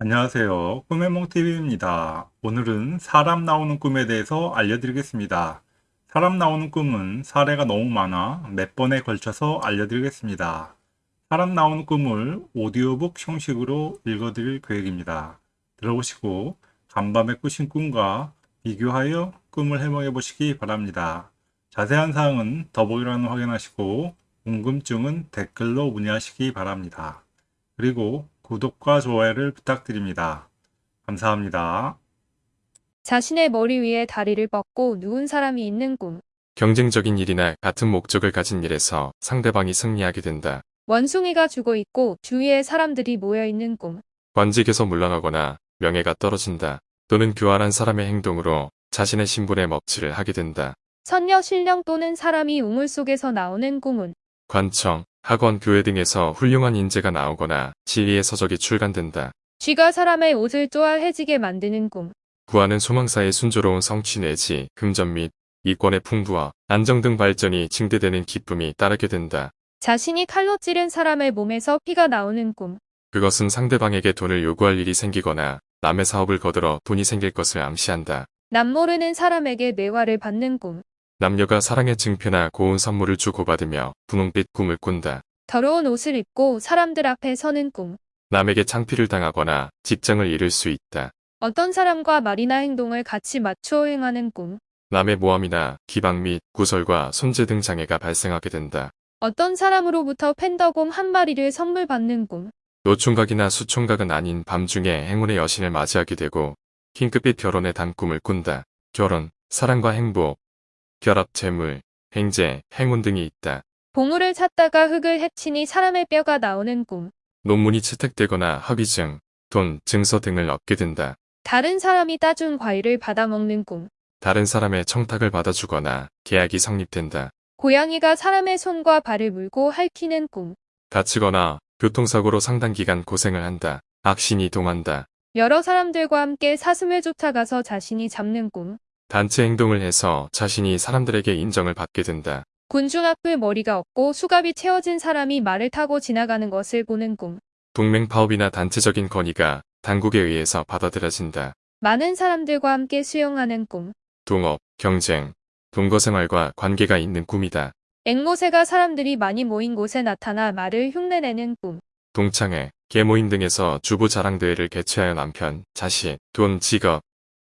안녕하세요. 꿈의 몽TV입니다. 오늘은 사람 나오는 꿈에 대해서 알려드리겠습니다. 사람 나오는 꿈은 사례가 너무 많아 몇 번에 걸쳐서 알려드리겠습니다. 사람 나오는 꿈을 오디오북 형식으로 읽어드릴 계획입니다. 들어보시고 간밤에 꾸신 꿈과 비교하여 꿈을 해몽해 보시기 바랍니다. 자세한 사항은 더보기란을 확인하시고 궁금증은 댓글로 문의하시기 바랍니다. 그리고 구독과 좋아요를 부탁드립니다. 감사합니다. 자신의 머리 위에 다리를 뻗고 누운 사람이 있는 꿈. 경쟁적인 일이나 같은 목적을 가진 일에서 상대방이 승리하게 된다. 원숭이가 죽어 있고 주위에 사람들이 모여 있는 꿈. 관직에서 물러나거나 명예가 떨어진다. 또는 교활한 사람의 행동으로 자신의 신분에 먹칠을 하게 된다. 선녀 신령 또는 사람이 우물 속에서 나오는 꿈은 관청, 학원, 교회 등에서 훌륭한 인재가 나오거나 지위의 서적이 출간된다. 쥐가 사람의 옷을 쪼알해지게 만드는 꿈. 구하는 소망사의 순조로운 성취 내지 금전 및 이권의 풍부와 안정 등 발전이 증대되는 기쁨이 따르게 된다. 자신이 칼로 찌른 사람의 몸에서 피가 나오는 꿈. 그것은 상대방에게 돈을 요구할 일이 생기거나 남의 사업을 거들어 돈이 생길 것을 암시한다. 남 모르는 사람에게 매화를 받는 꿈. 남녀가 사랑의 증표나 고운 선물을 주고받으며 분홍빛 꿈을 꾼다. 더러운 옷을 입고 사람들 앞에 서는 꿈. 남에게 창피를 당하거나 직장을 잃을 수 있다. 어떤 사람과 말이나 행동을 같이 맞추어 행하는 꿈. 남의 모함이나 기방 및 구설과 손재 등 장애가 발생하게 된다. 어떤 사람으로부터 팬더곰 한 마리를 선물 받는 꿈. 노총각이나 수총각은 아닌 밤중에 행운의 여신을 맞이하게 되고 흰급빛 결혼의 단꿈을 꾼다. 결혼, 사랑과 행복, 결합 재물, 행재, 행운 등이 있다. 보물을 찾다가 흙을 헤치니 사람의 뼈가 나오는 꿈. 논문이 채택되거나 합의증, 돈, 증서 등을 얻게 된다. 다른 사람이 따준 과일을 받아먹는 꿈. 다른 사람의 청탁을 받아주거나 계약이 성립된다. 고양이가 사람의 손과 발을 물고 핥히는 꿈. 다치거나 교통사고로 상당 기간 고생을 한다. 악신이 동한다. 여러 사람들과 함께 사슴을 쫓아가서 자신이 잡는 꿈. 단체 행동을 해서 자신이 사람들에게 인정을 받게 된다. 군중 앞을 머리가 없고 수갑이 채워진 사람이 말을 타고 지나가는 것을 보는 꿈. 동맹 파업이나 단체적인 건의가 당국에 의해서 받아들여진다. 많은 사람들과 함께 수영하는 꿈. 동업, 경쟁, 동거생활과 관계가 있는 꿈이다. 앵무새가 사람들이 많이 모인 곳에 나타나 말을 흉내내는 꿈. 동창회, 계모임 등에서 주부 자랑 대회를 개최하여 남편, 자식, 돈, 직업,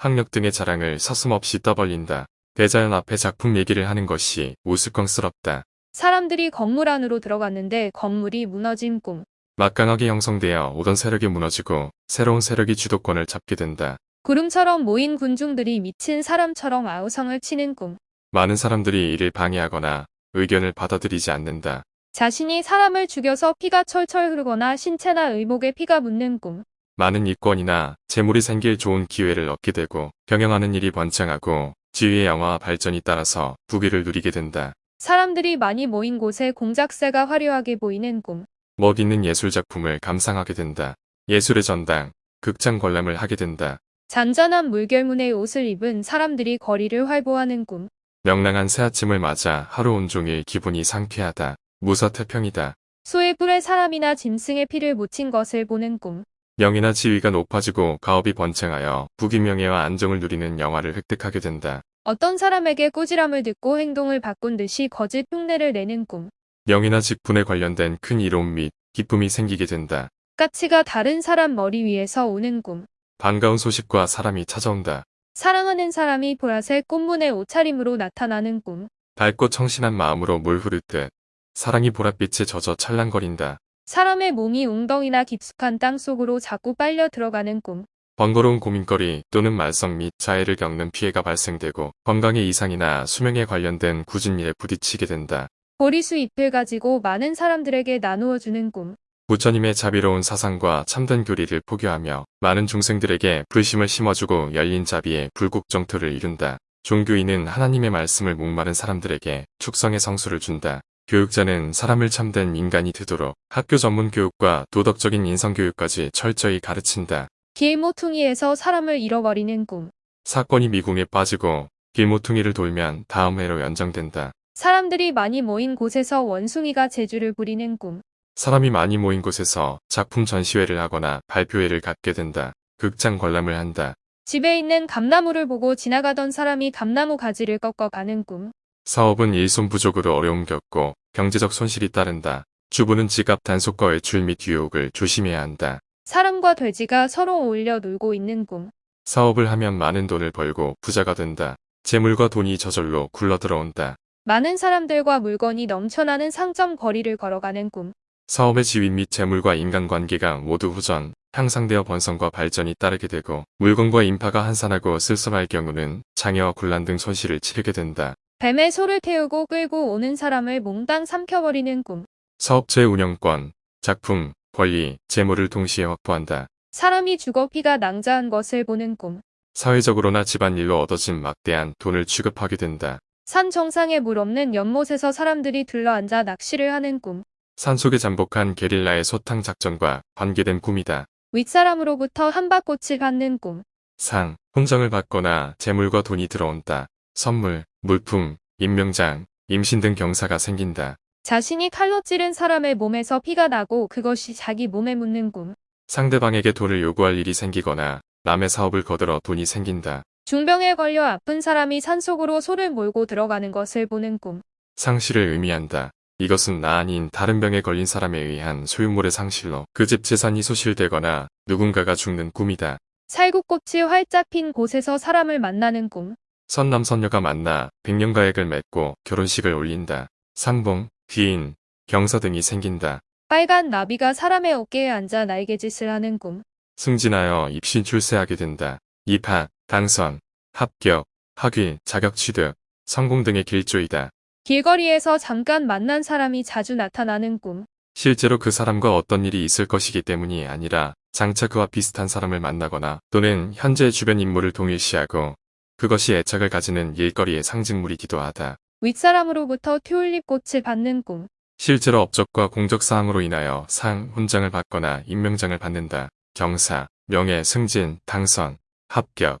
학력 등의 자랑을 서슴없이 떠벌린다. 대자연 앞에 작품 얘기를 하는 것이 우스꽝스럽다. 사람들이 건물 안으로 들어갔는데 건물이 무너진 꿈. 막강하게 형성되어 오던 세력이 무너지고 새로운 세력이 주도권을 잡게 된다. 구름처럼 모인 군중들이 미친 사람처럼 아우성을 치는 꿈. 많은 사람들이 이를 방해하거나 의견을 받아들이지 않는다. 자신이 사람을 죽여서 피가 철철 흐르거나 신체나 의목에 피가 묻는 꿈. 많은 이권이나 재물이 생길 좋은 기회를 얻게 되고 경영하는 일이 번창하고 지위의 영화와 발전이 따라서 부귀를 누리게 된다. 사람들이 많이 모인 곳에 공작새가 화려하게 보이는 꿈. 멋있는 예술작품을 감상하게 된다. 예술의 전당, 극장 관람을 하게 된다. 잔잔한 물결문의 옷을 입은 사람들이 거리를 활보하는 꿈. 명랑한 새아침을 맞아 하루 온종일 기분이 상쾌하다. 무사태평이다. 소의 뿔에 사람이나 짐승의 피를 묻힌 것을 보는 꿈. 명예나 지위가 높아지고 가업이 번창하여 부귀명예와 안정을 누리는 영화를 획득하게 된다. 어떤 사람에게 꾸지람을 듣고 행동을 바꾼 듯이 거짓 흉내를 내는 꿈. 명예나 직분에 관련된 큰 이로움 및 기쁨이 생기게 된다. 까치가 다른 사람 머리 위에서 오는 꿈. 반가운 소식과 사람이 찾아온다. 사랑하는 사람이 보라색 꽃무늬 옷차림으로 나타나는 꿈. 밝고 청신한 마음으로 물 흐르듯 사랑이 보랏빛에 젖어 찰랑거린다. 사람의 몸이 웅덩이나 깊숙한 땅 속으로 자꾸 빨려 들어가는 꿈. 번거로운 고민거리 또는 말썽 및 자해를 겪는 피해가 발생되고 건강의 이상이나 수명에 관련된 굳은 일에 부딪히게 된다. 보리수 잎을 가지고 많은 사람들에게 나누어 주는 꿈. 부처님의 자비로운 사상과 참된 교리를 포교하며 많은 중생들에게 불심을 심어주고 열린 자비의 불국정토를 이룬다. 종교인은 하나님의 말씀을 목마른 사람들에게 축성의 성수를 준다. 교육자는 사람을 참된 인간이 되도록 학교 전문 교육과 도덕적인 인성교육까지 철저히 가르친다. 길모퉁이에서 사람을 잃어버리는 꿈. 사건이 미궁에 빠지고 길모퉁이를 돌면 다음 해로 연장된다. 사람들이 많이 모인 곳에서 원숭이가 재주를 부리는 꿈. 사람이 많이 모인 곳에서 작품 전시회를 하거나 발표회를 갖게 된다. 극장 관람을 한다. 집에 있는 감나무를 보고 지나가던 사람이 감나무 가지를 꺾어 가는 꿈. 사업은 일손 부족으로 어려움 겪고 경제적 손실이 따른다. 주부는 지갑 단속과 외출 및 유혹을 조심해야 한다. 사람과 돼지가 서로 어울려 놀고 있는 꿈. 사업을 하면 많은 돈을 벌고 부자가 된다. 재물과 돈이 저절로 굴러 들어온다. 많은 사람들과 물건이 넘쳐나는 상점 거리를 걸어가는 꿈. 사업의 지위 및 재물과 인간관계가 모두 후전, 향상되어 번성과 발전이 따르게 되고 물건과 인파가 한산하고 쓸쓸할 경우는 장애와 곤란 등 손실을 치르게 된다. 뱀에 소를 태우고 끌고 오는 사람을 몽땅 삼켜버리는 꿈. 사업체 운영권, 작품, 권리, 재물을 동시에 확보한다. 사람이 죽어 피가 낭자한 것을 보는 꿈. 사회적으로나 집안일로 얻어진 막대한 돈을 취급하게 된다. 산 정상에 물 없는 연못에서 사람들이 들러앉아 낚시를 하는 꿈. 산속에 잠복한 게릴라의 소탕 작전과 관계된 꿈이다. 윗사람으로부터 한바꽃을 받는 꿈. 상, 훈장을 받거나 재물과 돈이 들어온다. 선물, 물품, 임명장, 임신 등 경사가 생긴다. 자신이 칼로 찌른 사람의 몸에서 피가 나고 그것이 자기 몸에 묻는 꿈. 상대방에게 돈을 요구할 일이 생기거나 남의 사업을 거들어 돈이 생긴다. 중병에 걸려 아픈 사람이 산속으로 소를 몰고 들어가는 것을 보는 꿈. 상실을 의미한다. 이것은 나 아닌 다른 병에 걸린 사람에 의한 소유물의 상실로 그 집 재산이 소실되거나 누군가가 죽는 꿈이다. 살구꽃이 활짝 핀 곳에서 사람을 만나는 꿈. 선남선녀가 만나 백년가액을 맺고 결혼식을 올린다. 상봉, 귀인, 경서 등이 생긴다. 빨간 나비가 사람의 어깨에 앉아 날개짓을 하는 꿈. 승진하여 입신 출세하게 된다. 입학, 당선, 합격, 학위, 자격 취득, 성공 등의 길조이다. 길거리에서 잠깐 만난 사람이 자주 나타나는 꿈. 실제로 그 사람과 어떤 일이 있을 것이기 때문이 아니라 장차 그와 비슷한 사람을 만나거나 또는 현재 주변 인물을 동일시하고 그것이 애착을 가지는 일거리의 상징물이기도 하다. 윗사람으로부터 튤립 꽃을 받는 꿈. 실제로 업적과 공적 사항으로 인하여 상, 훈장을 받거나 임명장을 받는다. 경사, 명예, 승진, 당선, 합격,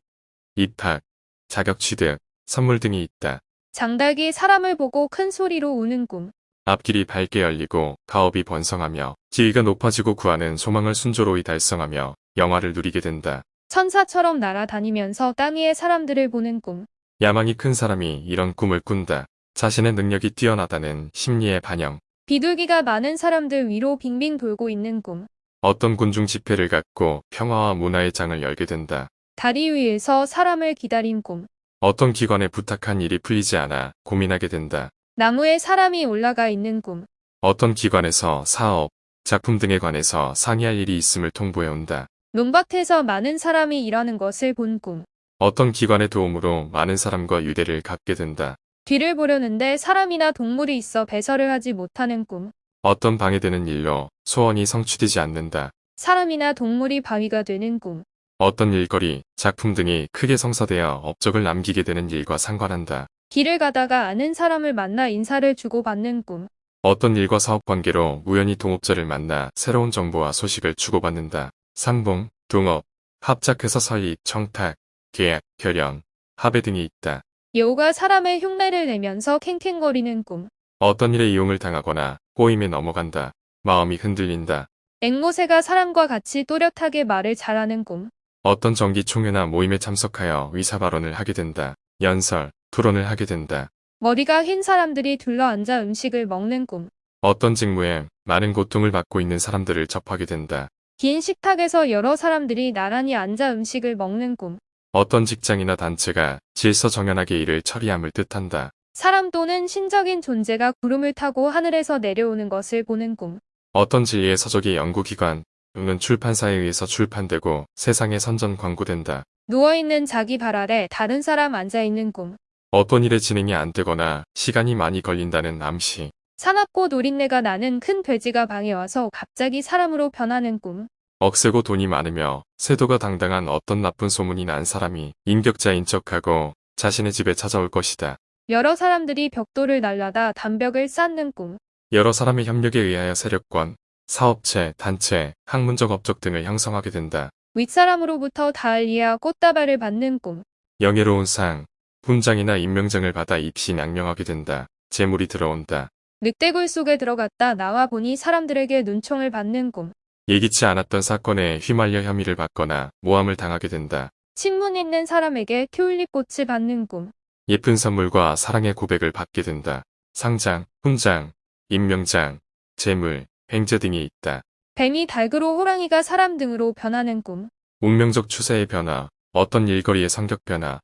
입학, 자격 취득, 선물 등이 있다. 장닭이 사람을 보고 큰 소리로 우는 꿈. 앞길이 밝게 열리고 가업이 번성하며 지위가 높아지고 구하는 소망을 순조로이 달성하며 영화를 누리게 된다. 천사처럼 날아다니면서 땅 위의 사람들을 보는 꿈. 야망이 큰 사람이 이런 꿈을 꾼다. 자신의 능력이 뛰어나다는 심리의 반영. 비둘기가 많은 사람들 위로 빙빙 돌고 있는 꿈. 어떤 군중 집회를 갖고 평화와 문화의 장을 열게 된다. 다리 위에서 사람을 기다린 꿈. 어떤 기관에 부탁한 일이 풀리지 않아 고민하게 된다. 나무에 사람이 올라가 있는 꿈. 어떤 기관에서 사업, 작품 등에 관해서 상의할 일이 있음을 통보해온다. 논밭에서 많은 사람이 일하는 것을 본 꿈. 어떤 기관의 도움으로 많은 사람과 유대를 갖게 된다. 뒤를 보려는데 사람이나 동물이 있어 배설을 하지 못하는 꿈. 어떤 방해되는 일로 소원이 성취되지 않는다. 사람이나 동물이 바위가 되는 꿈. 어떤 일거리, 작품 등이 크게 성사되어 업적을 남기게 되는 일과 상관한다. 길을 가다가 아는 사람을 만나 인사를 주고받는 꿈. 어떤 일과 사업 관계로 우연히 동업자를 만나 새로운 정보와 소식을 주고받는다. 상봉, 동업, 합작해서 설립, 청탁, 계약, 결연, 합의 등이 있다. 여우가 사람의 흉내를 내면서 캥캥거리는 꿈. 어떤 일에 이용을 당하거나 꼬임에 넘어간다. 마음이 흔들린다. 앵무새가 사람과 같이 또렷하게 말을 잘하는 꿈. 어떤 정기 총회나 모임에 참석하여 의사 발언을 하게 된다. 연설, 토론을 하게 된다. 머리가 흰 사람들이 둘러앉아 음식을 먹는 꿈. 어떤 직무에 많은 고통을 받고 있는 사람들을 접하게 된다. 긴 식탁에서 여러 사람들이 나란히 앉아 음식을 먹는 꿈. 어떤 직장이나 단체가 질서정연하게 일을 처리함을 뜻한다. 사람 또는 신적인 존재가 구름을 타고 하늘에서 내려오는 것을 보는 꿈. 어떤 진리의 서적이 연구기관 또는 출판사에 의해서 출판되고 세상에 선전 광고된다. 누워있는 자기 발 아래 다른 사람 앉아있는 꿈. 어떤 일의 진행이 안 되거나 시간이 많이 걸린다는 암시. 사납고 노린내가 나는 큰 돼지가 방에 와서 갑자기 사람으로 변하는 꿈. 억세고 돈이 많으며 세도가 당당한 어떤 나쁜 소문이 난 사람이 인격자인 척하고 자신의 집에 찾아올 것이다. 여러 사람들이 벽돌을 날라다 담벽을 쌓는 꿈. 여러 사람의 협력에 의하여 세력권, 사업체, 단체, 학문적 업적 등을 형성하게 된다. 윗사람으로부터 다알리아 꽃다발을 받는 꿈. 영예로운 상, 훈장이나 임명장을 받아 입시 양명하게 된다. 재물이 들어온다. 늑대굴 속에 들어갔다 나와 보니 사람들에게 눈총을 받는 꿈. 예기치 않았던 사건에 휘말려 혐의를 받거나 모함을 당하게 된다. 친문 있는 사람에게 튤립 꽃을 받는 꿈. 예쁜 선물과 사랑의 고백을 받게 된다. 상장, 훈장, 임명장, 재물, 횡재 등이 있다. 뱀이 닭으로 호랑이가 사람 등으로 변하는 꿈. 운명적 추세의 변화, 어떤 일거리의 성격 변화,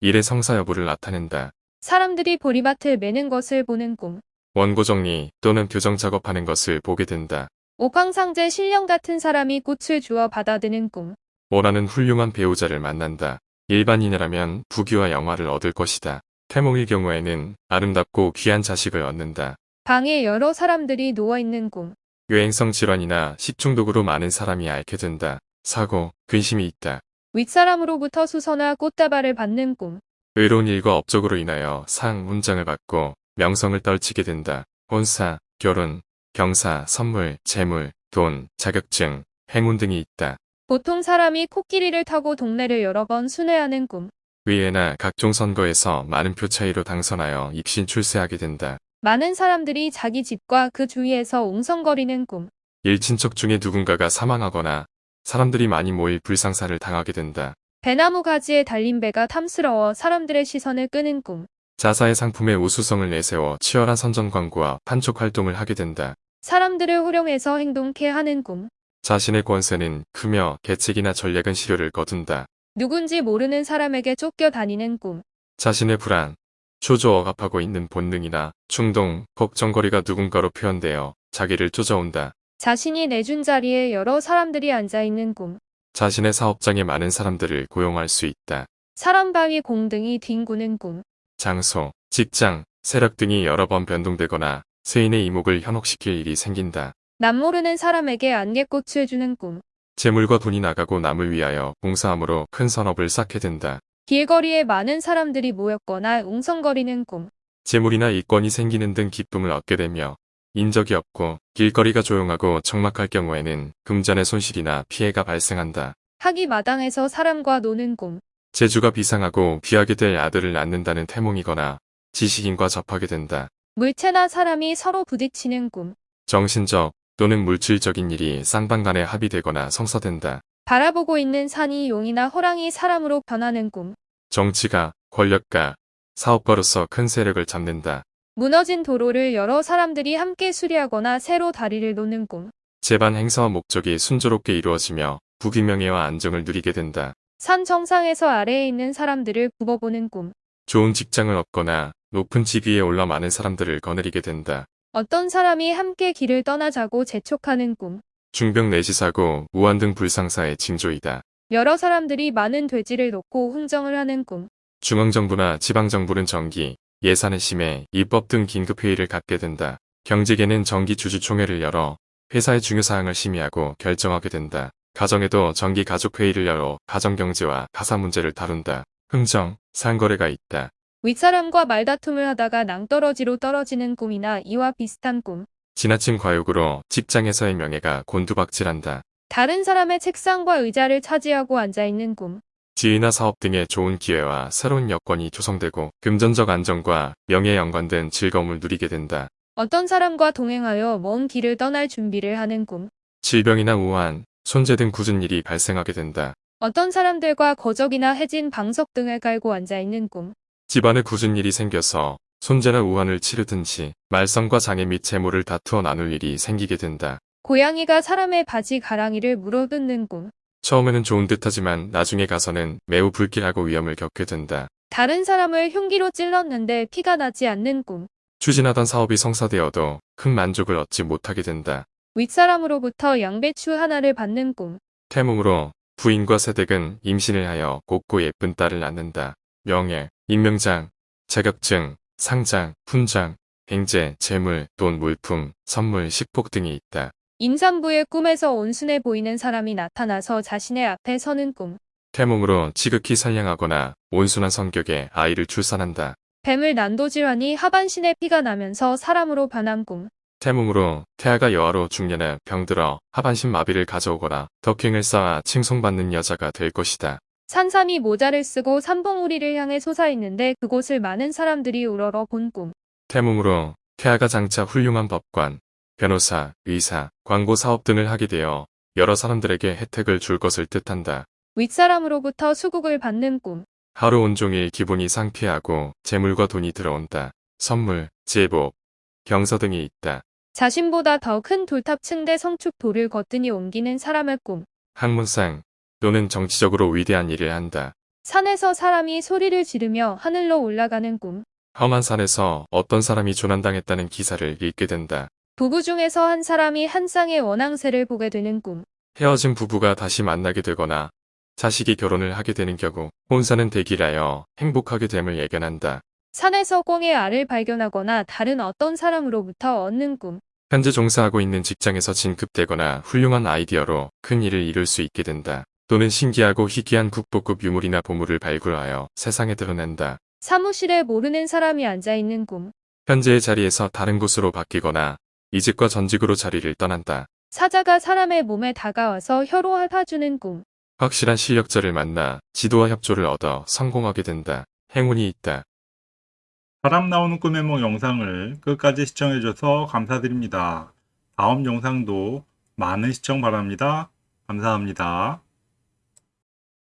일의 성사 여부를 나타낸다. 사람들이 보리밭을 매는 것을 보는 꿈. 원고 정리 또는 교정 작업하는 것을 보게 된다. 옥황상제 신령 같은 사람이 꽃을 주어 받아드는 꿈. 원하는 훌륭한 배우자를 만난다. 일반인이라면 부귀와 영화를 얻을 것이다. 태몽일 경우에는 아름답고 귀한 자식을 얻는다. 방에 여러 사람들이 누워있는 꿈. 유행성 질환이나 식중독으로 많은 사람이 앓게 된다. 사고, 근심이 있다. 윗사람으로부터 수서나 꽃다발을 받는 꿈. 의로운 일과 업적으로 인하여 상, 훈장을 받고 명성을 떨치게 된다. 혼사, 결혼, 경사, 선물, 재물, 돈, 자격증, 행운 등이 있다. 보통 사람이 코끼리를 타고 동네를 여러 번 순회하는 꿈. 의회나 각종 선거에서 많은 표 차이로 당선하여 입신 출세하게 된다. 많은 사람들이 자기 집과 그 주위에서 웅성거리는 꿈. 일친척 중에 누군가가 사망하거나 사람들이 많이 모일 불상사를 당하게 된다. 배나무 가지에 달린 배가 탐스러워 사람들의 시선을 끄는 꿈. 자사의 상품의 우수성을 내세워 치열한 선전 광고와 판촉 활동을 하게 된다. 사람들을 호령해서 행동케 하는 꿈. 자신의 권세는 크며 계책이나 전략은 시료를 거둔다. 누군지 모르는 사람에게 쫓겨 다니는 꿈. 자신의 불안, 초조 억압하고 있는 본능이나 충동, 걱정거리가 누군가로 표현되어 자기를 쫓아온다. 자신이 내준 자리에 여러 사람들이 앉아있는 꿈. 자신의 사업장에 많은 사람들을 고용할 수 있다. 사람 바위 공등이 뒹구는 꿈. 장소, 직장, 세력 등이 여러 번 변동되거나 세인의 이목을 현혹시킬 일이 생긴다. 남 모르는 사람에게 안개꽃을 주는 꿈. 재물과 돈이 나가고 남을 위하여 봉사함으로 큰 선업을 쌓게 된다. 길거리에 많은 사람들이 모였거나 웅성거리는 꿈. 재물이나 이권이 생기는 등 기쁨을 얻게 되며 인적이 없고 길거리가 조용하고 적막할 경우에는 금전의 손실이나 피해가 발생한다. 학이 마당에서 사람과 노는 꿈. 재주가 비상하고 귀하게 될 아들을 낳는다는 태몽이거나 지식인과 접하게 된다. 물체나 사람이 서로 부딪히는 꿈. 정신적 또는 물질적인 일이 쌍방간에 합의되거나 성사된다. 바라보고 있는 산이 용이나 호랑이 사람으로 변하는 꿈. 정치가, 권력가, 사업가로서 큰 세력을 잡는다. 무너진 도로를 여러 사람들이 함께 수리하거나 새로 다리를 놓는 꿈. 재반 행사와 목적이 순조롭게 이루어지며 부귀명예와 안정을 누리게 된다. 산 정상에서 아래에 있는 사람들을 굽어보는 꿈. 좋은 직장을 얻거나 높은 직 위에 올라 많은 사람들을 거느리게 된다. 어떤 사람이 함께 길을 떠나자고 재촉하는 꿈. 중병 내시 사고, 무한 등 불상사의 징조이다. 여러 사람들이 많은 돼지를 놓고 흥정을 하는 꿈. 중앙정부나 지방정부는 정기, 예산의 심해, 입법 등 긴급회의를 갖게 된다. 경직에는 정기 주주총회를 열어 회사의 중요사항을 심의하고 결정하게 된다. 가정에도 정기 가족회의를 열어 가정경제와 가사 문제를 다룬다. 흥정, 상거래가 있다. 윗사람과 말다툼을 하다가 낭떠러지로 떨어지는 꿈이나 이와 비슷한 꿈. 지나친 과욕으로 직장에서의 명예가 곤두박질한다. 다른 사람의 책상과 의자를 차지하고 앉아있는 꿈. 지위나 사업 등의 좋은 기회와 새로운 여건이 조성되고 금전적 안정과 명예에 연관된 즐거움을 누리게 된다. 어떤 사람과 동행하여 먼 길을 떠날 준비를 하는 꿈. 질병이나 우한, 손재 등 굳은 일이 발생하게 된다. 어떤 사람들과 거적이나 해진 방석 등을 깔고 앉아있는 꿈. 집안에 굳은 일이 생겨서 손재나 우한을 치르든지 말썽과 장애 및 재물을 다투어 나눌 일이 생기게 된다. 고양이가 사람의 바지 가랑이를 물어뜯는 꿈. 처음에는 좋은 듯하지만 나중에 가서는 매우 불길하고 위험을 겪게 된다. 다른 사람을 흉기로 찔렀는데 피가 나지 않는 꿈. 추진하던 사업이 성사되어도 큰 만족을 얻지 못하게 된다. 윗사람으로부터 양배추 하나를 받는 꿈. 태몽으로 부인과 세댁은 임신을 하여 곱고 예쁜 딸을 낳는다. 명예, 임명장, 자격증, 상장, 훈장, 행제, 재물, 돈, 물품, 선물, 식복 등이 있다. 임산부의 꿈에서 온순해 보이는 사람이 나타나서 자신의 앞에 서는 꿈. 태몽으로 지극히 선량하거나 온순한 성격의 아이를 출산한다. 뱀을 난도질하니 하반신에 피가 나면서 사람으로 변한 꿈. 태몽으로 태아가 여아로 중년에 병들어 하반신 마비를 가져오거나 덕행을 쌓아 칭송받는 여자가 될 것이다. 산삼이 모자를 쓰고 삼봉우리를 향해 솟아있는데 그곳을 많은 사람들이 우러러 본 꿈. 태몽으로 쾌하가 장차 훌륭한 법관, 변호사, 의사, 광고 사업 등을 하게 되어 여러 사람들에게 혜택을 줄 것을 뜻한다. 윗사람으로부터 수국을 받는 꿈. 하루 온종일 기분이 상쾌하고 재물과 돈이 들어온다. 선물, 제복, 경서 등이 있다. 자신보다 더 큰 돌탑 층 대 성축 돌을 거뜬히 옮기는 사람의 꿈. 학문상 또는 정치적으로 위대한 일을 한다. 산에서 사람이 소리를 지르며 하늘로 올라가는 꿈. 험한 산에서 어떤 사람이 조난당했다는 기사를 읽게 된다. 부부 중에서 한 사람이 한 쌍의 원앙새를 보게 되는 꿈. 헤어진 부부가 다시 만나게 되거나 자식이 결혼을 하게 되는 경우 혼사는 대기라여 행복하게 됨을 예견한다. 산에서 꽁의 알을 발견하거나 다른 어떤 사람으로부터 얻는 꿈. 현재 종사하고 있는 직장에서 진급되거나 훌륭한 아이디어로 큰 일을 이룰 수 있게 된다. 또는 신기하고 희귀한 국보급 유물이나 보물을 발굴하여 세상에 드러낸다. 사무실에 모르는 사람이 앉아 있는 꿈. 현재의 자리에서 다른 곳으로 바뀌거나 이직과 전직으로 자리를 떠난다. 사자가 사람의 몸에 다가와서 혀로 핥아주는 꿈. 확실한 실력자를 만나 지도와 협조를 얻어 성공하게 된다. 행운이 있다. 사람 나오는 꿈의 몽 영상을 끝까지 시청해줘서 감사드립니다. 다음 영상도 많은 시청 바랍니다. 감사합니다.